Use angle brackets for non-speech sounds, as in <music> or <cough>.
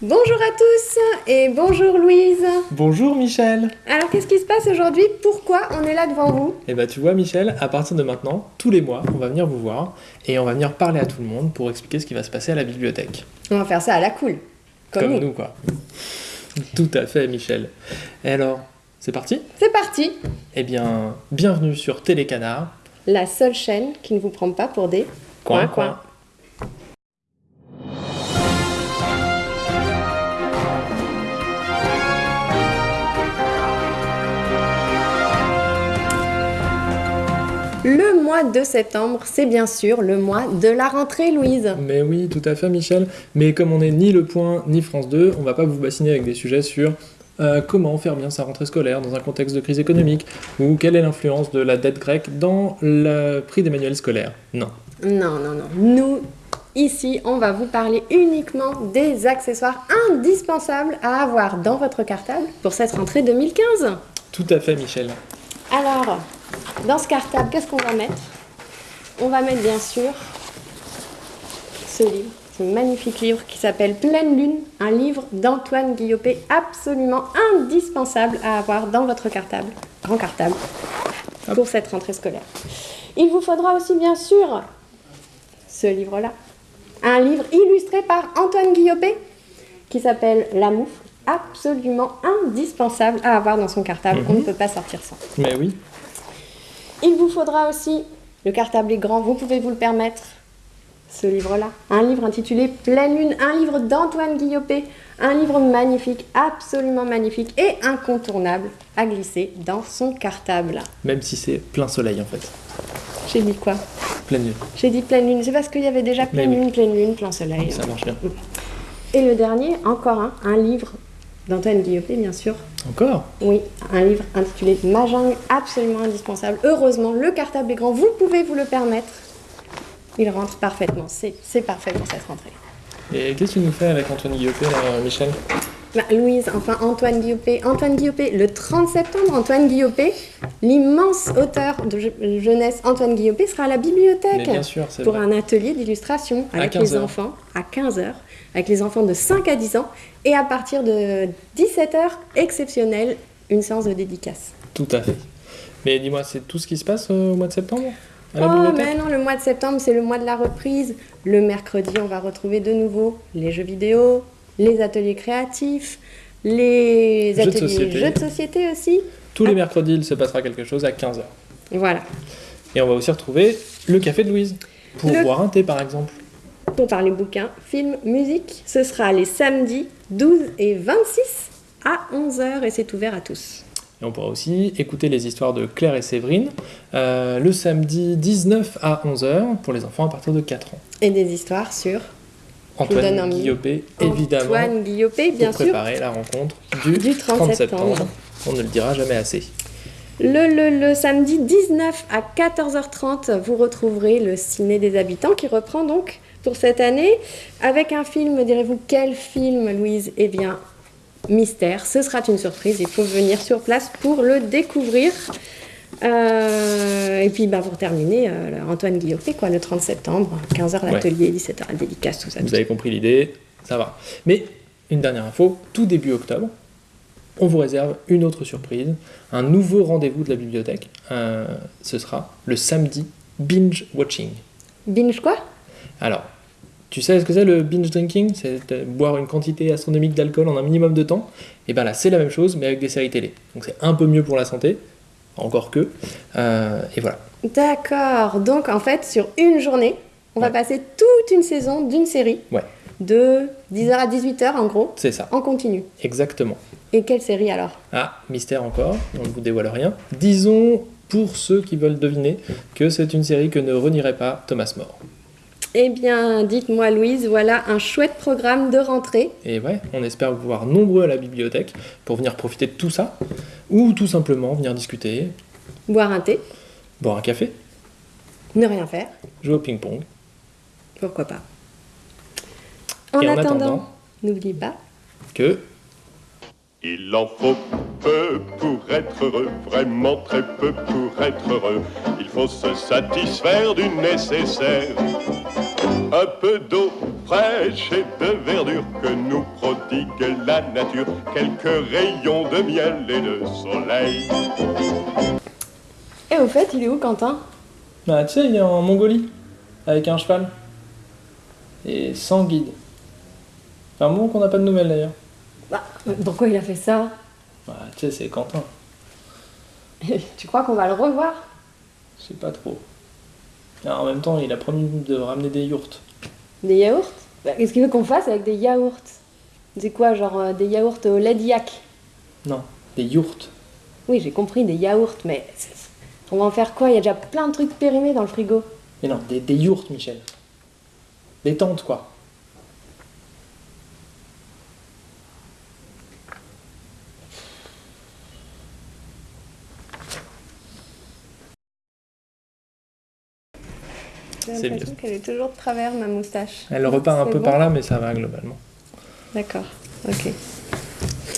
Bonjour à tous et bonjour Louise. Bonjour Michel. Alors qu'est-ce qui se passe aujourd'hui? Pourquoi on est là devant vous? Eh bah tu vois Michel, à partir de maintenant, tous les mois, on va venir vous voir et on va venir parler à tout le monde pour expliquer ce qui va se passer à la bibliothèque. On va faire ça à la cool. Comme, nous. quoi. Tout à fait Michel. Et alors, c'est parti? C'est parti Eh bien, bienvenue sur Télécanard. La seule chaîne qui ne vous prend pas pour des Coin mois de septembre, c'est bien sûr le mois de la rentrée, Louise. Mais oui, tout à fait Michel. Mais comme on n'est ni Le Point ni France 2, on va pas vous bassiner avec des sujets sur euh, comment faire bien sa rentrée scolaire dans un contexte de crise économique ou quelle est l'influence de la dette grecque dans le prix des manuels scolaires. Non. Non, non, non. Nous, ici, on va vous parler uniquement des accessoires indispensables à avoir dans votre cartable pour cette rentrée 2015. Tout à fait Michel. Alors, dans ce cartable, qu'est-ce qu'on va mettre? On va mettre bien sûr ce livre, ce magnifique livre qui s'appelle Pleine Lune, un livre d'Antoine Guillopé absolument indispensable à avoir dans votre cartable, grand cartable, pour cette rentrée scolaire. Il vous faudra aussi bien sûr ce livre-là, un livre illustré par Antoine Guillopé qui s'appelle La Moufle, absolument indispensable à avoir dans son cartable. On ne peut pas sortir sans. Mais oui. Il vous faudra aussi, le cartable est grand, vous pouvez vous le permettre, ce livre-là. Un livre intitulé Pleine Lune, un livre d'Antoine Guillopé, un livre magnifique, absolument magnifique et incontournable à glisser dans son cartable. Même si c'est plein soleil en fait. J'ai dit quoi? Pleine lune. J'ai dit pleine lune, c'est parce qu'il y avait déjà pleine lune, pleine lune, plein soleil. Ça marche bien. Et le dernier, encore un, un livre d'Antoine Guillopé, bien sûr. Encore? Oui, un livre intitulé Mahjong, absolument indispensable. Heureusement, le cartable est grand, vous pouvez vous le permettre. Il rentre parfaitement, c'est c'est parfait pour cette rentrée. Et qu'est-ce que tu nous fais avec Antoine Guillopé là, Michel? Bah, Louise, enfin Antoine Guillopé. Antoine Guillopé, le 30 septembre, Antoine Guillopé, l'immense auteur de je- jeunesse Antoine Guillopé sera à la bibliothèque bien sûr, pour vrai. un atelier d'illustration avec 15 les heures. enfants à 15h, avec les enfants de 5 à 10 ans, et à partir de 17h, exceptionnel, une séance de dédicace. Tout à fait. Mais dis-moi, c'est tout ce qui se passe euh, au mois de septembre? À la Oh, mais non, le mois de septembre, c'est le mois de la reprise. Le mercredi, on va retrouver de nouveau les jeux vidéo, les ateliers créatifs, les Jeux de ateliers société. jeux de société aussi. Tous les mercredis, il se passera quelque chose à 15h. Voilà. Et on va aussi retrouver le café de Louise. Pour Le- boire un thé par exemple. Pour parler bouquins, films, musique, ce sera les samedis 12 et 26 à 11h et c'est ouvert à tous. Et on pourra aussi écouter les histoires de Claire et Séverine euh, le samedi 19 à 11h pour les enfants à partir de 4 ans. Et des histoires sur Antoine envie. Guillopé, évidemment, Antoine Guillopé, bien pour sûr. préparer la rencontre du, Du 30 septembre. On ne le dira jamais assez. Le, le, le samedi 19 à 14h30, vous retrouverez le Ciné des Habitants qui reprend donc pour cette année avec un film, direz-vous, quel film, Louise? Eh bien, mystère. Ce sera une surprise, il faut venir sur place pour le découvrir. Euh, et puis, bah, pour terminer, euh, Antoine Guillopé, quoi, le 30 septembre, 15h Ouais. l'atelier, 17h la dédicace, tout ça. Vous avez compris l'idée, ça va. Mais une dernière info, tout début octobre, on vous réserve une autre surprise, un nouveau rendez-vous de la bibliothèque. Euh, ce sera le samedi binge watching. Binge quoi? Alors, tu sais ce que c'est le binge drinking? C'est boire une quantité astronomique d'alcool en un minimum de temps? Et bien là, c'est la même chose, mais avec des séries télé. Donc c'est un peu mieux pour la santé, encore que. Euh, et voilà. D'accord. Donc, en fait, sur une journée, on va passer toute une saison d'une série Ouais, de 10h à 18h, en gros, c'est ça. en continu. Exactement. Et quelle série alors? Ah, mystère encore, on ne vous dévoile rien. Disons, pour ceux qui veulent deviner, que c'est une série que ne renierait pas Thomas More. Eh bien, dites-moi, Louise, voilà un chouette programme de rentrée. Et ouais, on espère vous voir nombreux à la bibliothèque pour venir profiter de tout ça, ou tout simplement venir discuter, Boire un thé, boire un café, ne rien faire, jouer au ping-pong. pourquoi pas. En, Et en attendant, attendant- n'oublie pas, Que Il en faut peu pour être heureux, vraiment très peu pour être heureux. Il faut se satisfaire du nécessaire. Un peu d'eau fraîche et de verdure que nous prodigue la nature, quelques rayons de miel et de soleil. Et au fait, il est où Quentin? Bah, tu sais, il est en Mongolie, avec un cheval. Et sans guide. C'est un moment qu'on n'a pas de nouvelles d'ailleurs. bah, Pourquoi il a fait ça? Bah, tu sais, c'est Quentin. <laughs> Tu crois qu'on va le revoir? Je sais pas trop. En même temps, il a promis de ramener des yourtes. Des yaourts Bah, Qu'est-ce qu'il veut qu'on fasse avec des yaourts C'est quoi, genre euh, des yaourts au lait Non, des yourtes. Oui, j'ai compris, des yaourts, mais on va en faire quoi? Il y a déjà plein de trucs périmés dans le frigo. Mais non, des, des Michel. Des tentes, quoi. J'ai C'est l'impression qu'elle est toujours de travers, ma moustache. Elle repart un peu bon par là, mais ça va globalement. D'accord, ok.